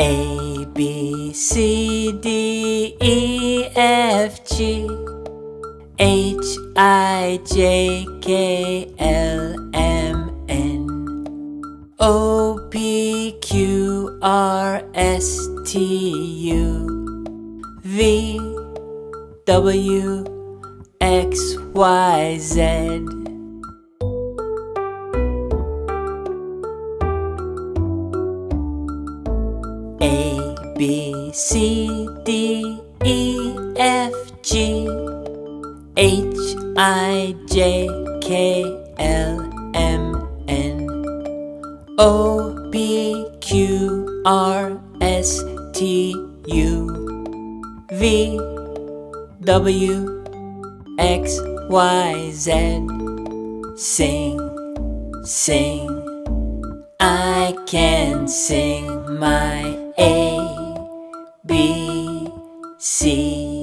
A, B, C, D, E, F, G, H, I, J, K, L, M, N, O, P, Q, R, S, T, U, V, W, X, Y, Z. B, C, D, E, F, G, H, I, J, K, L, M, N, O, P, Q, R, S, T, U, V, W, X, Y, Z. Sing, sing. I can sing my B, C,